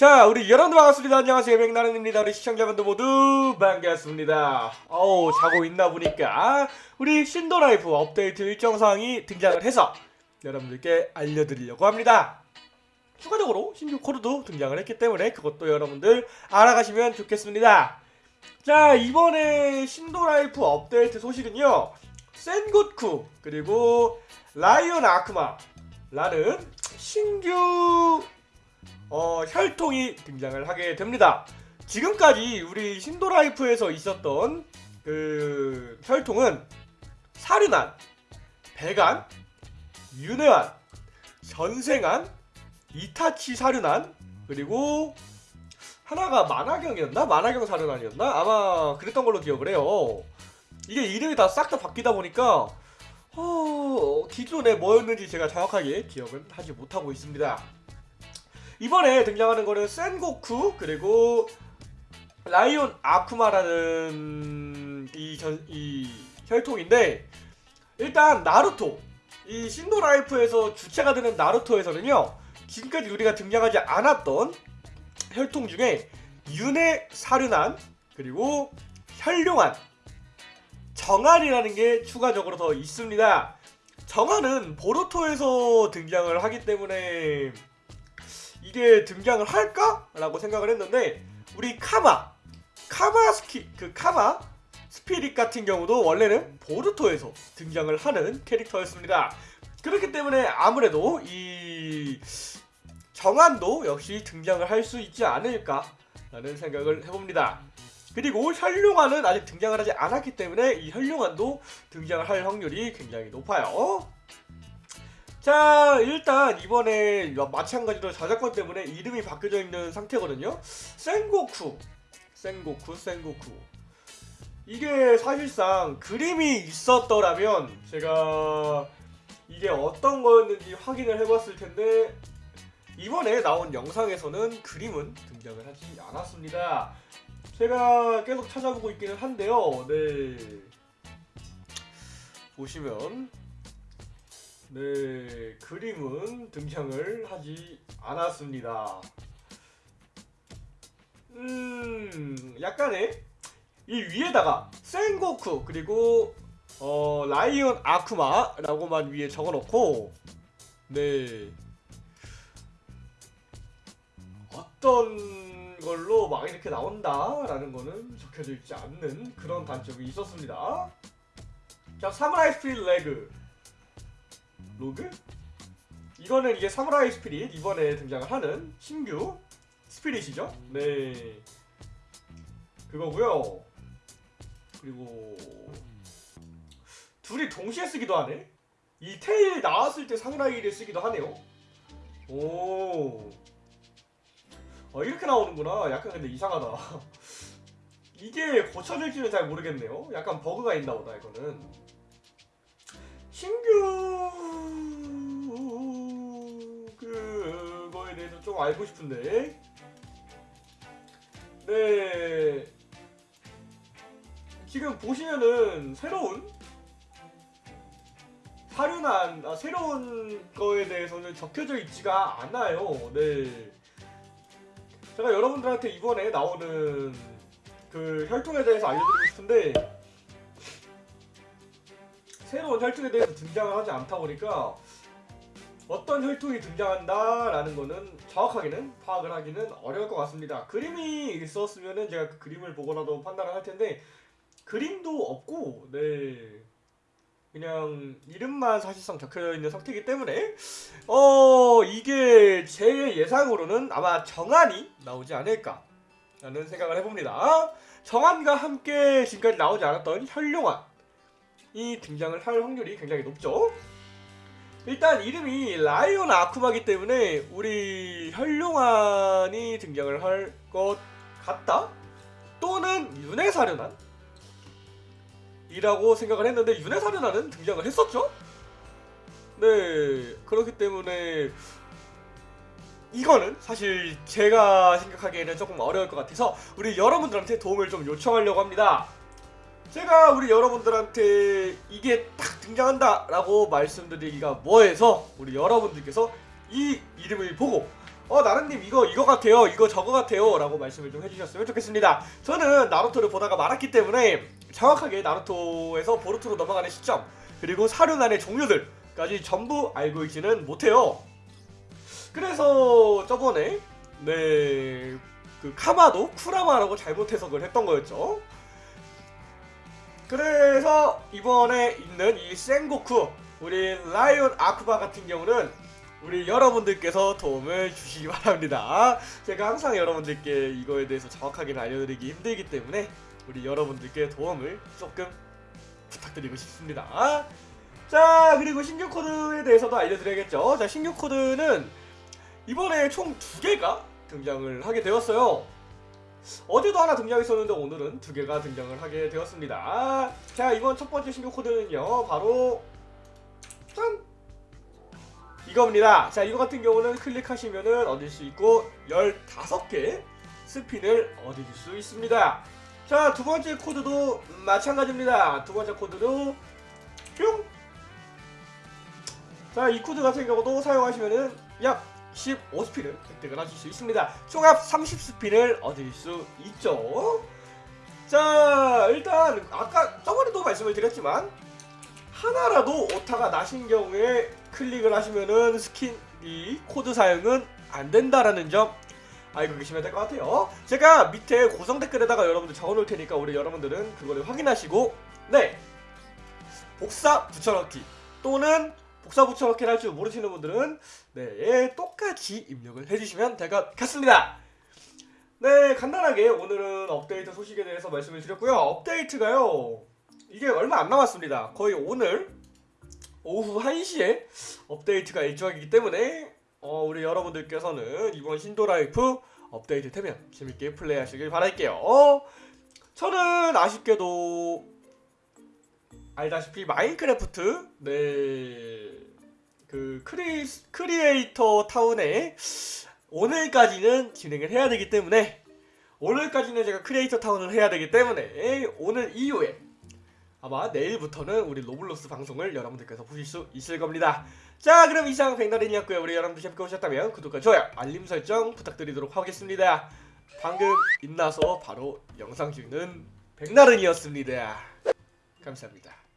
자, 우리 여러분들 반갑습니다. 안녕하세요. 백나른입니다. 우리 시청자분들 모두 반갑습니다. 어우, 자고 인나 보니까 우리 신도라이프 업데이트 일정사항이 등장을 해서 여러분들께 알려드리려고 합니다. 추가적으로 신규 코드도 등장을 했기 때문에 그것도 여러분들 알아가시면 좋겠습니다. 자, 이번에 신도라이프 업데이트 소식은요. 센고쿠 그리고 라이온 아크마 라는 신규 어, 혈통이 등장을 하게 됩니다. 지금까지 우리 신도라이프에서 있었던 그 혈통은 사륜안, 배간, 윤회안, 전생안, 이타치 사륜안, 그리고 하나가 만화경이었나? 만화경 사륜안이었나? 아마 그랬던 걸로 기억을 해요. 이게 이름이 다 싹 다 바뀌다 보니까 어, 기존에 뭐였는지 제가 정확하게 기억은 하지 못하고 있습니다. 이번에 등장하는 거는 센고쿠 그리고 라이온 아쿠마라는 이, 전, 이 혈통인데 일단 나루토. 이 신도라이프에서 주체가 되는 나루토에서는요 지금까지 우리가 등장하지 않았던 혈통 중에 윤회 사륜안 그리고 혈룡안 정안이라는 게 추가적으로 더 있습니다. 정안은 보루토에서 등장을 하기 때문에 이게 등장을 할까? 라고 생각을 했는데 우리 카마 카마 스키 그 카마 스피릿 같은 경우도 원래는 보르토에서 등장을 하는 캐릭터였습니다. 그렇기 때문에 아무래도 이 정한도 역시 등장을 할 수 있지 않을까 라는 생각을 해봅니다. 그리고 혈룡환은 아직 등장을 하지 않았기 때문에 이 혈룡환도 등장을 할 확률이 굉장히 높아요. 자 일단 이번에 마찬가지로 저작권 때문에 이름이 바뀌어져 있는 상태거든요. 센고쿠. 센고쿠 센고쿠. 이게 사실상 그림이 있었더라면 제가 이게 어떤 거였는지 확인을 해봤을 텐데 이번에 나온 영상에서는 그림은 등장을 하지 않았습니다. 제가 계속 찾아보고 있기는 한데요. 네. 보시면 네, 그림은 등장을 하지 않았습니다. 음, 약간의 이 위에다가 센고쿠 그리고 어, 라이온 아쿠마라고만 위에 적어놓고 네 어떤 걸로 막 이렇게 나온다라는 거는 적혀져 있지 않는 그런 단점이 있었습니다. 자, 사무라이 spirit 레그 로그? 이거는 이게 사무라이 spirit 이번에 등장을 하는 신규 spirit이죠. 네. 그거고요. 그리고 둘이 동시에 쓰기도 하네. 이 테일 나왔을 때 사무라이를 쓰기도 하네요. 오. 어, 이렇게 나오는구나. 약간 근데 이상하다. 이게 고쳐질지는 잘 모르겠네요. 약간 버그가 있나 보다, 이거는. 신규 그거에 대해서 좀 알고 싶은데. 네. 지금 보시면은 새로운 사륜한 아, 새로운 거에 대해서는 적혀져 있지가 않아요. 네. 제가 여러분들한테 이번에 나오는 그 혈통에 대해서 알려드리고 싶은데 새로운 혈통에 대해서 등장을 하지 않다 보니까 어떤 혈통이 등장한다라는 거는 정확하게는 파악을 하기는 어려울 것 같습니다. 그림이 있었으면은 제가 그 그림을 보고라도 판단을 할 텐데 그림도 없고 네 그냥 이름만 사실상 적혀져 있는 상태이기 때문에 어 이게 제 예상으로는 아마 정한이 나오지 않을까 라는 생각을 해봅니다. 정한과 함께 지금까지 나오지 않았던 혈룡한 이 등장을 할 확률이 굉장히 높죠. 일단 이름이 라이온 아쿠마기 때문에 우리 혈룡안이 등장을 할 것 같다? 또는 윤회사륜안? 이라고 생각을 했는데 윤회사륜안은 등장을 했었죠? 네 그렇기 때문에 이거는 사실 제가 생각하기에는 조금 어려울 것 같아서 우리 여러분들한테 도움을 좀 요청하려고 합니다 제가 우리 여러분들한테 이게 딱 등장한다 라고 말씀드리기가 뭐해서 우리 여러분들께서 이 이름을 보고 어 나른님 이거 이거 같아요 이거 저거 같아요 라고 말씀을 좀 해주셨으면 좋겠습니다. 저는 나루토를 보다가 말았기 때문에 정확하게 나루토에서 보루토로 넘어가는 시점 그리고 사륜안의 종류들까지 전부 알고 있지는 못해요. 그래서 저번에 네그 카마도 쿠라마라고 잘못 해석을 했던 거였죠 그래서 이번에 있는 이 센고쿠 우리 라이온 아쿠바 같은 경우는 우리 여러분들께서 도움을 주시기 바랍니다. 제가 항상 여러분들께 이거에 대해서 정확하게 알려드리기 힘들기 때문에 우리 여러분들께 도움을 조금 부탁드리고 싶습니다. 자 그리고 신규 코드에 대해서도 알려드려야겠죠. 자 신규 코드는 이번에 총 두 개가 등장을 하게 되었어요. 어제도 하나 등장했었는데 오늘은 두 개가 등장을 하게 되었습니다. 자 이번 첫 번째 신규 코드는요 바로 짠 이겁니다. 자 이거 같은 경우는 클릭하시면은 얻을 수 있고 15개 스핀을 얻을 수 있습니다. 자 두 번째 코드도 마찬가지입니다. 두 번째 코드도 뿅. 자 이 코드 같은 경우도 사용하시면은 약 15스핀을 획득을 하실 수 있습니다. 총합 30스핀을 얻을 수 있죠. 자 일단 아까 저번에도 말씀을 드렸지만 하나라도 오타가 나신 경우에 클릭을 하시면은 스킨 이 코드 사용은 안 된다라는 점 알고 계시면 될 것 같아요. 제가 밑에 고정 댓글에다가 여러분들 적어놓을 테니까 우리 여러분들은 그거를 확인하시고 네 복사 붙여넣기 또는 복사 붙여넣기를 할줄 모르시는 분들은 네 똑같이 입력을 해주시면 될 것 같습니다. 네 간단하게 오늘은 업데이트 소식에 대해서 말씀을 드렸고요. 업데이트가요 이게 얼마 안 남았습니다. 거의 오늘 오후 1시에 업데이트가 일정이기 때문에 어, 우리 여러분들께서는 이번 신도라이프 업데이트 되면 재밌게 플레이하시길 바랄게요. 어, 저는 아쉽게도 알다시피 마인크래프트 네그 크리 크리에이터 타운에 오늘까지는 진행을 해야 되기 때문에 오늘까지는 제가 크리에이터 타운을 해야 되기 때문에 오늘 이후에 아마 내일부터는 우리 로블록스 방송을 여러분들께서 보실 수 있을 겁니다. 자 그럼 이상 백나른이었고요. 우리 여러분들 재밌게 보셨다면 구독과 좋아요, 알림 설정 부탁드리도록 하겠습니다. 방금 인나서 바로 영상 찍는 백나른이었습니다. 감사합니다.